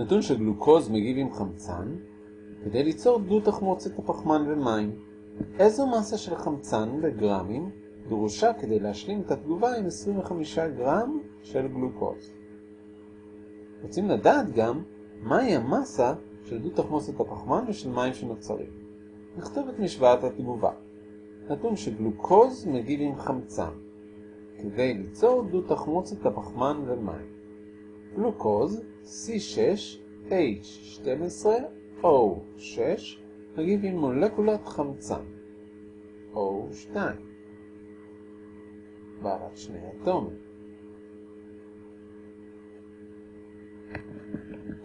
נתון שגלוקוז מגיב עם חמצן כדי ליצור דו תחמוצת הפחמן ומים. איזו מסה של חמצן בגרמים דרושה כדי להשלים את התגובה עם 25 גרם של גלוקוז? רוצים לדעת גם מהי המסה של דו תחמוצת הפחמן ושל מים שנוצרים. נכתוב את משוואת התגובה. נתון שגלוקוז מגיב עם חמצן כדי ליצור דו תחמוצת הפחמן ומים. גלוקוז C6H12O6 מגיב עם מולקולת חמצן O2 בעלת שני אטומים.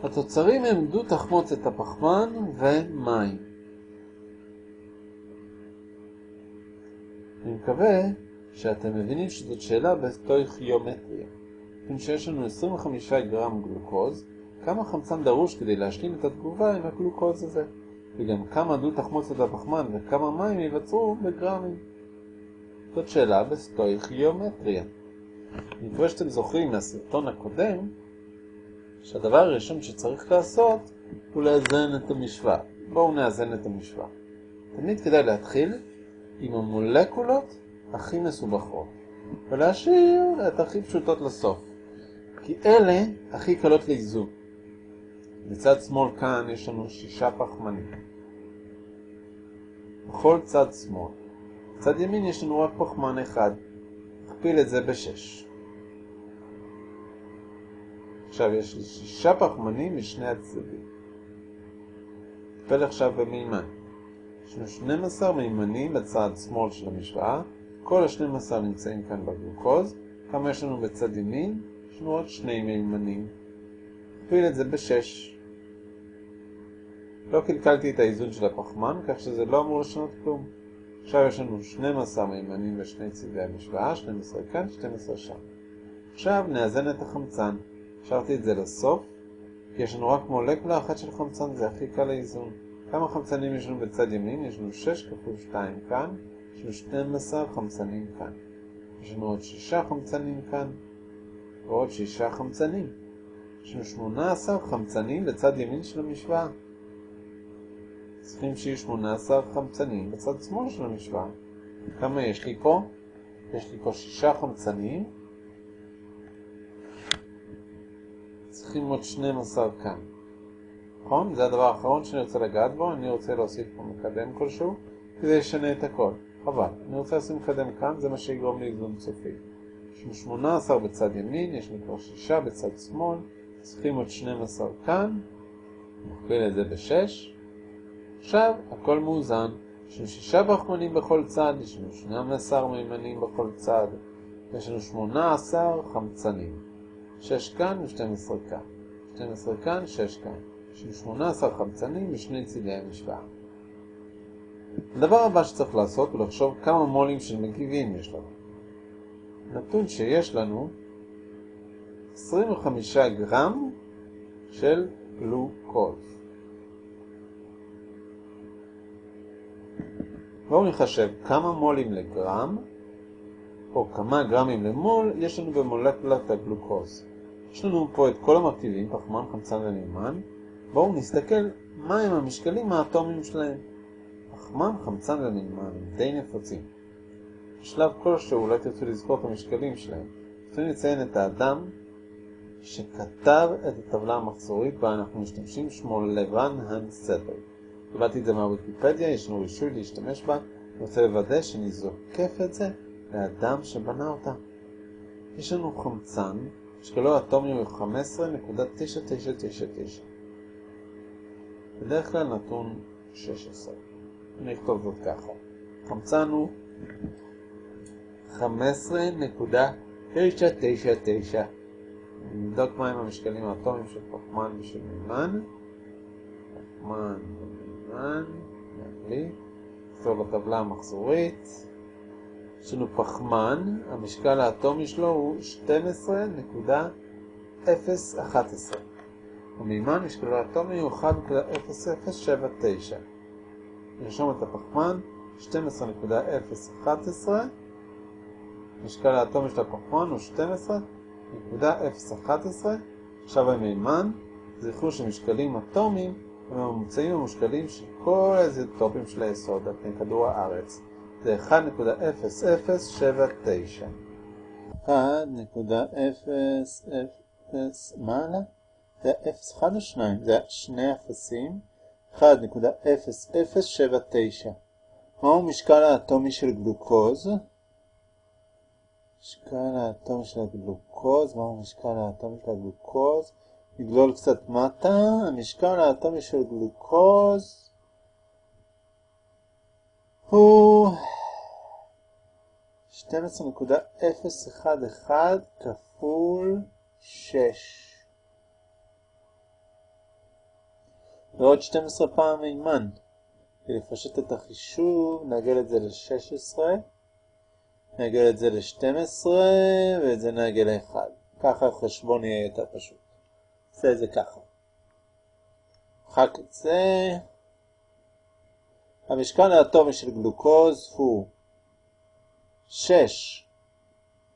התוצרים הם דו תחמוצת הפחמן ומים. אני מקווה שאתם מבינים שזאת שאלה בסטויכיומטריה. אם שיש לנו 25 גרם גלוקוז, כמה חמצן דרוש כדי להשלים את התגובה עם הגלוקוז הזה, וגם כמה דו תחמוצת הפחמן וכמה מים ייווצרו בגרמים. זאת שאלה בסטויכיומטריה. אני מקווה שאתם זוכרים מהסרטון הקודם שהדבר הראשון שצריך לעשות הוא לאזן את המשוואה. בואו נאזן את המשוואה. תמיד כדאי להתחיל עם המולקולות הכי מסובכות, ולהשאיר את הכי פשוטות לסוף, כי אלה הכי קלות לאיזון. בצד שמאל כאן יש לנו שישה פחמנים. בכל צד שמאל. בצד ימין יש לנו רק פחמן אחד. נכפיל את זה בשש. עכשיו יש לי שישה פחמנים משני הצדדים. נכפל עכשיו במימן. יש לנו 12 מימנים בצד שמאל של המשוואה, כל ה-12 נמצאים כאן בגלוקוז. כמה יש לנו בצד ימין? יש לנו עוד שני מימנים. נכפיל את זה ב-6. לא קלקלתי את האיזון של הפחמן, כך שזה לא אמור לשנות כלום. עכשיו יש לנו 12 מימנים בשני צדי המשוואה, 12 כאן, 12 שם. עכשיו נאזן את החמצן. השארתי את זה לסוף, כי יש לנו רק מולקולה אחת של חמצן, זה הכי קל לאיזון. כמה חמצנים יש לנו בצד ימין? יש לנו 6 כפול 2 כאן, יש לנו 12 חמצנים כאן. יש לנו עוד 6 חמצנים כאן, ועוד 6 חמצנים. יש לנו 18 חמצנים בצד ימין של המשוואה. צריכים שיהיו 18 חמצנים בצד שמאל של המשוואה. כמה יש לי פה? יש לי פה 6 חמצנים. צריכים עוד 12 כאן. נכון? זה הדבר האחרון שאני רוצה לגעת בו, אני רוצה להוסיף פה מקדם כלשהו, כדי לשנה את הכל. חבל. אני רוצה לשים מקדם כאן, זה מה שיגרום לאיזון סופי. יש לנו 18 בצד ימין, יש לנו כבר 6 בצד שמאל, צריכים עוד 12 כאן, נכפיל את זה ב-6. עכשיו הכל מאוזן, יש לנו 6 פחמנים בכל צד, יש לנו 12 מימנים בכל צד, יש לנו 18 חמצנים. 6 כאן ו-12 כאן. 12 כאן, 6 כאן. יש לנו 18 חמצנים משני צידי המשוואה. הדבר הבא שצריך לעשות הוא לחשוב כמה מולים של מגיבים יש לנו. נתון שיש לנו 25 גרם של גלוקוז. בואו נחשב כמה מולים לגרם, או כמה גרמים למול, יש לנו במולקולת הגלוקוז. יש לנו פה את כל המרכיבים, פחמן, חמצן ומימן. בואו נסתכל מהם המשקלים האטומיים שלהם. פחמן, חמצן ומימן די נפוצים. בשלב כלשהו אולי תרצו לזכור את המשקלים שלהם. צריכים לציין את האדם שכתב את הטבלה המחזורית בה אנחנו משתמשים, שמו לבן הנסטר. קיבלתי את זה מהוויקיפדיה, יש לנו רישוי להשתמש בה, אני רוצה לוודא שאני זוקף את זה לאדם שבנה אותה. יש לנו חמצן, משקלו האטומי הוא 15.9999. בדרך כלל נתון 16. אני אכתוב זאת ככה. חמצן הוא 15.999. נבדוק מהם המשקלים האטומיים של פחמן ושל מימן. פחמן ומימן, להקליט. נכתוב בטבלה המחזורית. יש לנו פחמן, המשקל האטומי שלו הוא 12.011. המימן, משקלו האטומי הוא 1.0079. נרשום את הפחמן, 12.011. משקל האטומי של הפחמן הוא 12.011. עכשיו המימן, זכרו שמשקלים אטומיים הם הממוצעים המושקלים של כל האיזוטופים של היסוד על פני כדור הארץ. זה 1.0079. 1.000 מעלה? זה 0 1 או 2? זה שני אפסים. 1.0079. מהו משקל האטומי של גלוקוז? משקל האטומי של הגלוקוז, מהו משקל האטומי של הגלוקוז? נגלול קצת מטה, המשקל האטומי של גלוקוז הוא 12.011 כפול 6 ועוד 12 פעם מימן. כדי לפשט את החישוב, נעגל את זה ל-16, נעגל את זה ל-12, ואת זה נעגל ל-1. ככה החשבון יהיה יותר פשוט. נעשה את זה ככה. מחק את זה. המשקל האטומי של גלוקוז הוא 6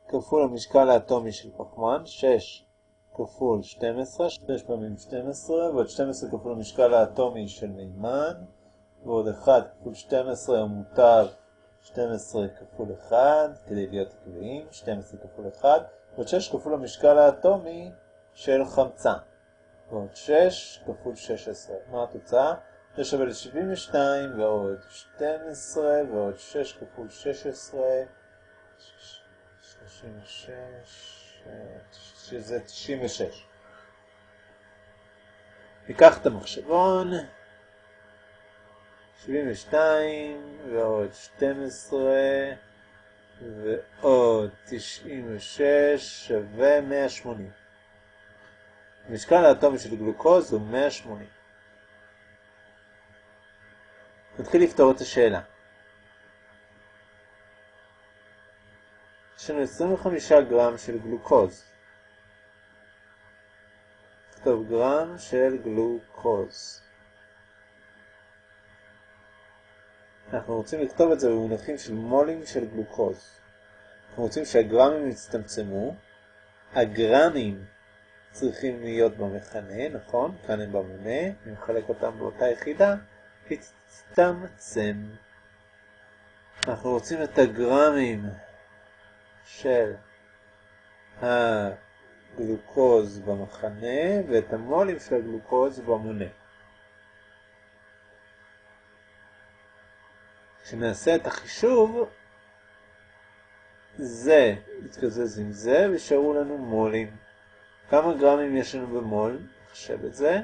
כפול המשקל האטומי של פחמן, 6 כפול 12, 6 פעמים 12, ועוד 12 כפול המשקל האטומי של מימן, ועוד 1 כפול 12 המותר 12 כפול 1, כדי להיות עקביים, 12 כפול 1, ועוד 6 כפול המשקל האטומי של חמצן. ועוד 6 כפול 16. מה התוצאה? זה שווה ל-72 ועוד 12 ועוד 6 כפול 16, 36, שזה 96. ניקח את המחשבון, 72 ועוד 12 ועוד 96 שווה 180. המשקל האטומי של גלוקוז הוא 180. נתחיל לפתור את השאלה. יש לנו 25 גרם של גלוקוז. נכתוב גרם של גלוקוז. אנחנו רוצים לכתוב את זה במונחים של מולים של גלוקוז. אנחנו רוצים שהגרמים יצטמצמו, הגרמים צריכים להיות במכנה, נכון? כאן הם במונה, אני מחלק אותם באותה יחידה, תצטמצם. אנחנו רוצים את הגרמים של הגלוקוז במחנה ואת המולים של הגלוקוז במונה. כשנעשה את החישוב, זה יתקזז עם זה וישארו לנו מולים. כמה גרמים יש לנו במול? נחשב את זה.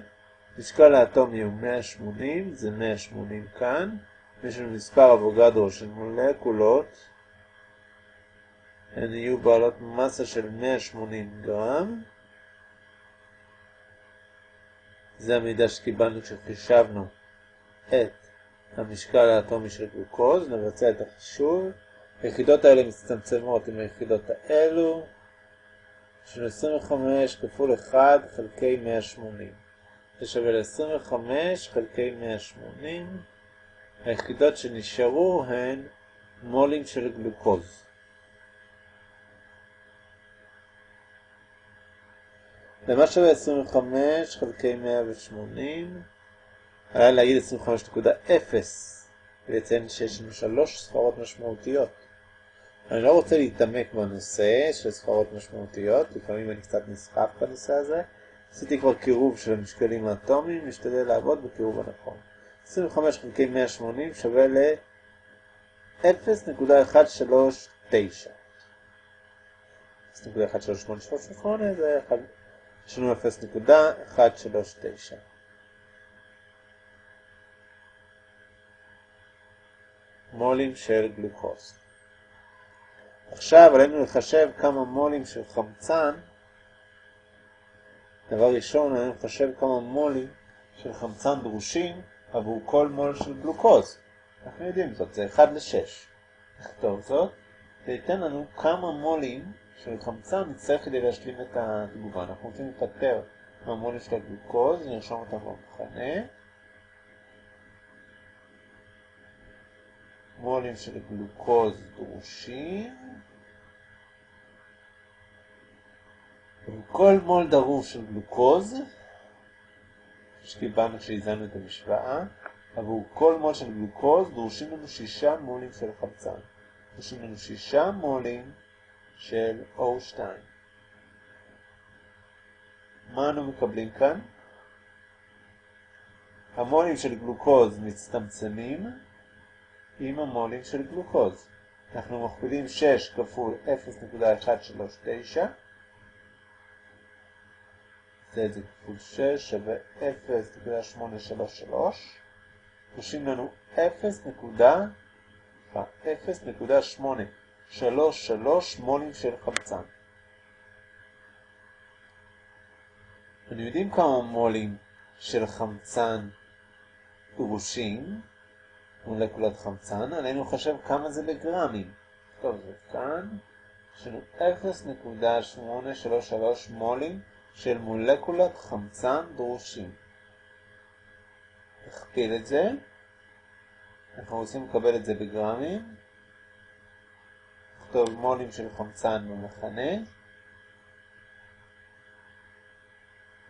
משקל האטומי הוא 180, זה 180 כאן. יש לנו מספר אבוגדרו של מולקולות. הן יהיו בעלות מסה של 180 גרם. זה המידע שקיבלנו כשחישבנו את המשקל האטומי של גלוקוז. נבצע את החישוב. היחידות האלה מצטמצמות עם היחידות האלו. של 25 כפול 1 חלקי 180. זה שווה ל-25 חלקי 180. היחידות שנשארו הן מולים של גלוקוז. למה שווה 25 חלקי 180? עליי להגיד 25.0 ולציין שיש לנו שלוש ספרות משמעותיות. אני לא רוצה להתעמק בנושא של ספרות משמעותיות, לפעמים אני קצת נסחף בנושא הזה. עשיתי כבר קירוב של המשקלים האטומיים, משתדל לעבוד בקירוב הנכון. 25 חלקי 180 שווה ל-0.139. 0.13838 זה יש לנו 0.139. מולים של גלוקוז. עכשיו עלינו לחשב כמה מולים של חמצן. דבר ראשון, עלינו לחשב כמה מולים של חמצן דרושים עבור כל מול של גלוקוז. אנחנו יודעים זאת, זה 1 ל-6. נכתוב זאת, זה ייתן לנו כמה מולים של חמצן נצטרך כדי להשלים את התגובה. אנחנו רוצים לפטר מהמולים של הגלוקוז, נרשום אותם במחנה. מולים של גלוקוז דרושים. כל מול דרוש של גלוקוז שקיבלנו כשהזנו את המשוואה. עבור כל מול של גלוקוז דרושים לנו שישה מולים של חמצן. דרושים לנו שישה מולים של O2. מה אנו מקבלים כאן? המולים של גלוקוז מצטמצמים עם המולים של גלוקוז. אנחנו מכפילים 6 כפול 0.139 נעשה את זה כפול 6 שווה 0.833 דורשים לנו 0.833 מולים של חמצן. אנחנו יודעים כמה מולים של חמצן דרושים, מולקולת חמצן, עלינו לחשב כמה זה בגרמים. טוב, זה כאן, יש לנו 0.833 מולים של מולקולת חמצן דרושים. נכפיל את זה, אנחנו רוצים לקבל את זה בגרמים, נכתוב מולים של חמצן במכנה,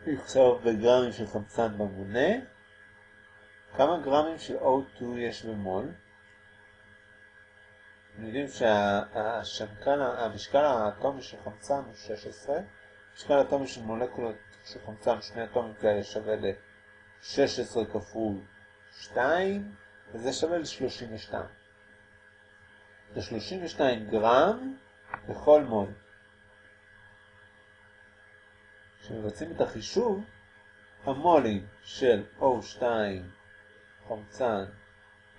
עכשיו בגרמים של חמצן במונה, כמה גרמים של O2 יש במול? אנחנו יודעים שהמשקל האטומי של חמצן הוא 16, המשקל האטומי של מולקולות של חמצן, שני אטומים כאלה שווה ל-16 כפול 2, וזה שווה ל-32. זה 32 גרם בכל מול. כשמבצעים את החישוב, המולים של O2 חמצן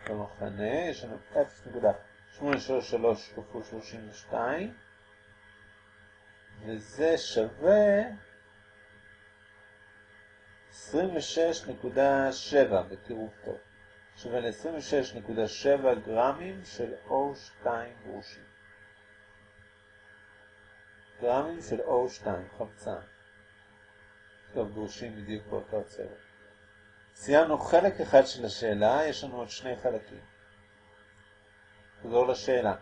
במחנה, יש לנו 0.833 כפול 32, וזה שווה 26.7 בקירוב טוב. שווה ל-26.7 גרמים של O2 גרושים. גרמים של O2, חמצן. טוב, גרושים בדיוק באותו צבע. סיימנו חלק אחד של השאלה, יש לנו עוד שני חלקים. נחזור לשאלה.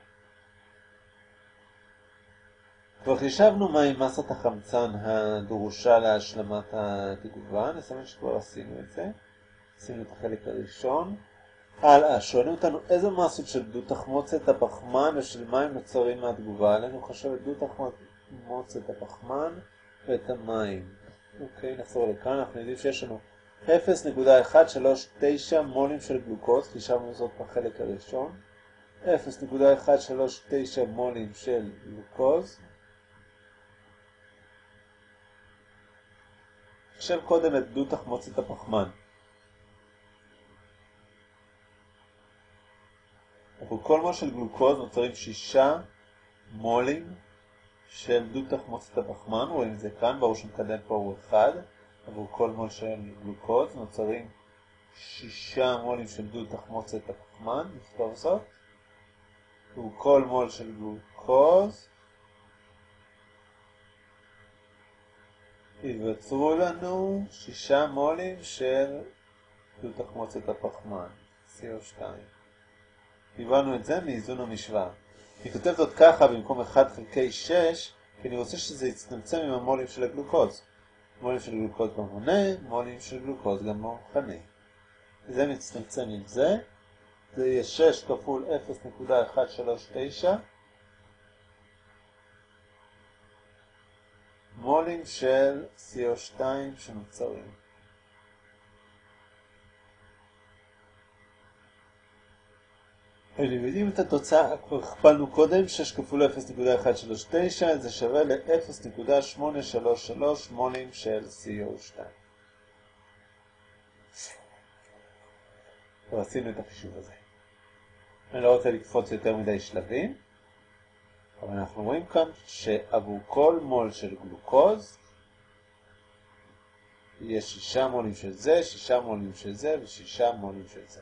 כבר חישבנו מהי מסת החמצן הדרושה להשלמת התגובה, נסמן שכבר עשינו את זה. עשינו את החלק הראשון. הלאה, שואלים אותנו איזה מסות של דו תחמוצת הפחמן ושל מים נוצרים מהתגובה. עלינו חשב את דו תחמוצת הפחמן ואת המים. אוקיי, נחזור לכאן, אנחנו יודעים שיש לנו 0.139 מולים של גלוקוז, חישבנו זאת בחלק הראשון. 0.139 מולים של גלוקוז. חשב קודם את דו תחמוצת הפחמן. עבור כל מול של גלוקוז נוצרים 6 מולים של דו תחמוצת הפחמן, רואים את זה כאן, ברור שמקדם פה הוא 1. עבור כל מול של גלוקוז נוצרים 6 מולים של דו תחמוצת הפחמן, נכתוב זאת. עבור כל מול של גלוקוז ייווצרו לנו 6 מולים של דו תחמוצת הפחמן, CO2. קיבלנו את זה מאיזון המשוואה. אני כותב זאת ככה במקום 1 חלקי 6, כי אני רוצה שזה יצטמצם עם המולים של הגלוקוז. מולים של גלוקוז במונה, מולים של גלוקוז גם במכנה. זה מצטמצם עם זה. זה יהיה 6 כפול 0.139 מולים של CO2 שנוצרים. אתם יודעים את התוצאה, כבר הכפלנו קודם, 6 כפול 0.139, זה שווה ל-0.833 מולים של CO2. כבר עשינו את החישוב הזה. אני לא רוצה לקפוץ יותר מדי שלבים, אבל אנחנו רואים כאן שעבור כל מול של גלוקוז, יש 6 מולים של זה, 6 מולים של זה ו-6 מולים של זה.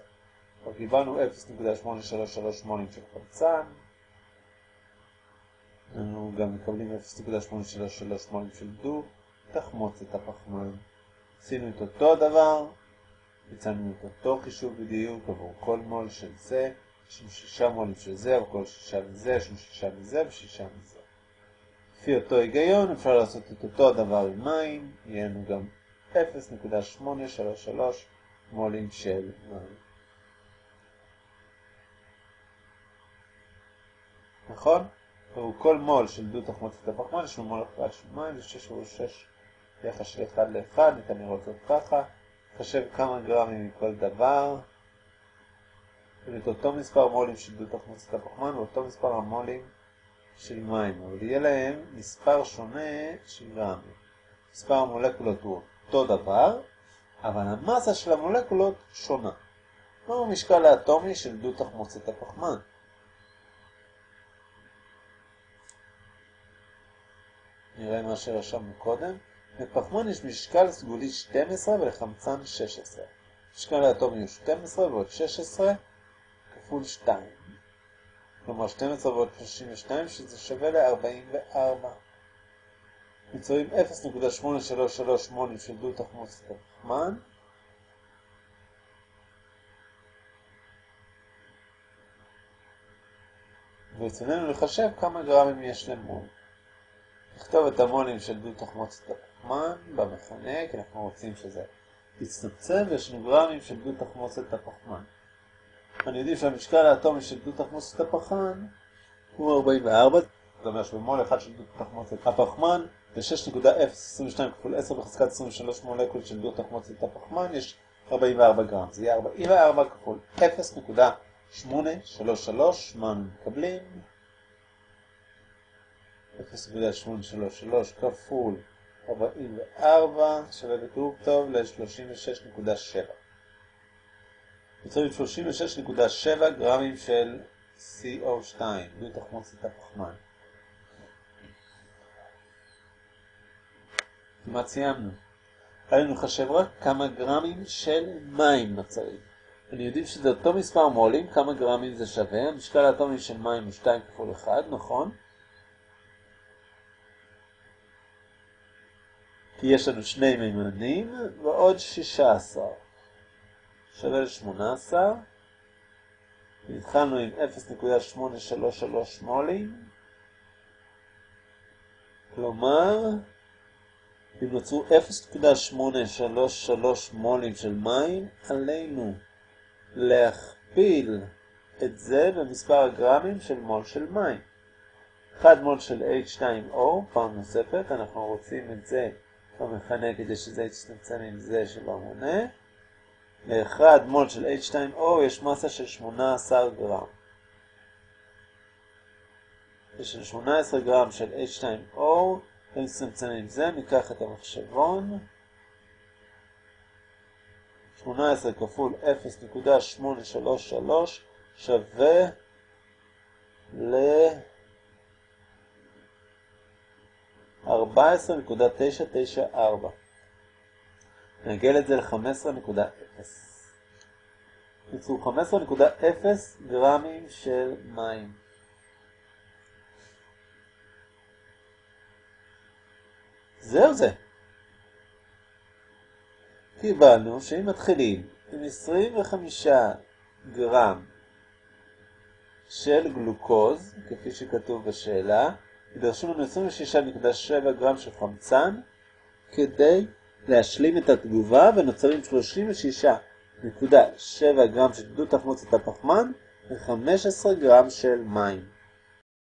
כבר קיבלנו 0.833 מולים של חמצן. אנחנו גם מקבלים 0.833 מולים של דו, תחמוצת הפחמן. עשינו את אותו דבר, ביצענו את אותו חישוב בדיוק עבור כל מול של זה, יש לנו שישה מולים של זה, עבור כל שישה מזה, יש לנו שישה מזה ושישה מזה. לפי אותו היגיון אפשר לעשות את אותו הדבר עם מים, יהיה לנו גם 0.833 מולים של מים. נכון? והוא כל מול של דו תחמוצת הפחמן, לו מול אחד של מים, זה 6 או 6 יחס של 1 ל-1, ניתן לראות זאת ככה. חשב כמה גרמים מכל דבר. ואת אותו מספר מולים של דו תחמוצת הפחמן ואותו מספר המולים של מים, אבל יהיה להם מספר שונה של גרמים. מספר המולקולות הוא אותו דבר, אבל המסה של המולקולות שונה. מהו המשקל האטומי של דו תחמוצת הפחמן? נראה מה שרשמנו קודם. לפחמן יש משקל סגולי 12 ולחמצן 16. משקל האטומי הוא 12 ועוד 16 כפול 2. כלומר 12 ועוד 32 שזה שווה ל-44. יצורים 0.833 מולים של דו תחמוצת הפחמן. ברצוננו לחשב כמה גרמים יש למול. נכתוב את המולים של דו תחמוצת הפחמן במכנה, כי אנחנו רוצים שזה יצטמצם, ויש לנו גרמים של דו תחמוצת הפחמן. אני יודעים שהמשקל האטומי של דו תחמוצת הפחמן הוא 44, זאת אומרת שבמול אחד של דו תחמוצת הפחמן, ב-6.022 כפול 10 בחזקת 23 מולקול של דו תחמוצת הפחמן יש 44 גרם. זה יהיה 44 כפול 0.833, מה מקבלים? 0.833 כפול 44 שווה בטור טוב ל-36.7. יוצרים 36.7 גרמים של CO2, דו תחמוצת הפחמן. כמעט סיימנו. עלינו לחשב רק כמה גרמים של מים נוצרים. אני יודעים שזה אותו מספר מולים, כמה גרמים זה שווה. המשקל האטומי של מים הוא 2 כפול 1, נכון? כי יש לנו שני מימנים ועוד 16. שווה ל-18. התחלנו עם 0.833 מולים. כלומר, אם נוצרו 0.833 מולים של מים, עלינו להכפיל את זה במספר הגרמים של מול של מים. 1 מול של H2O, פעם נוספת, אנחנו רוצים את זה במכנה כדי שזה יצטמצם עם זה שלא מונה. ל-1 מול של H2O יש מסה של 18 גרם. יש 18 גרם של H2O, אם נצמצם עם זה, ניקח את המחשבון. 18 כפול 0.833 שווה ל... 14.994. נגל את זה ל-15.0. יצאו 15.0 גרמים של מים. זהו זה. קיבלנו שאם מתחילים עם 25 גרם של גלוקוז, כפי שכתוב בשאלה, יידרשו לנו 26.7 גרם של חמצן כדי להשלים את התגובה ונוצרים 36.7 גרם של דו תחמוצת הפחמן ו-15 גרם של מים.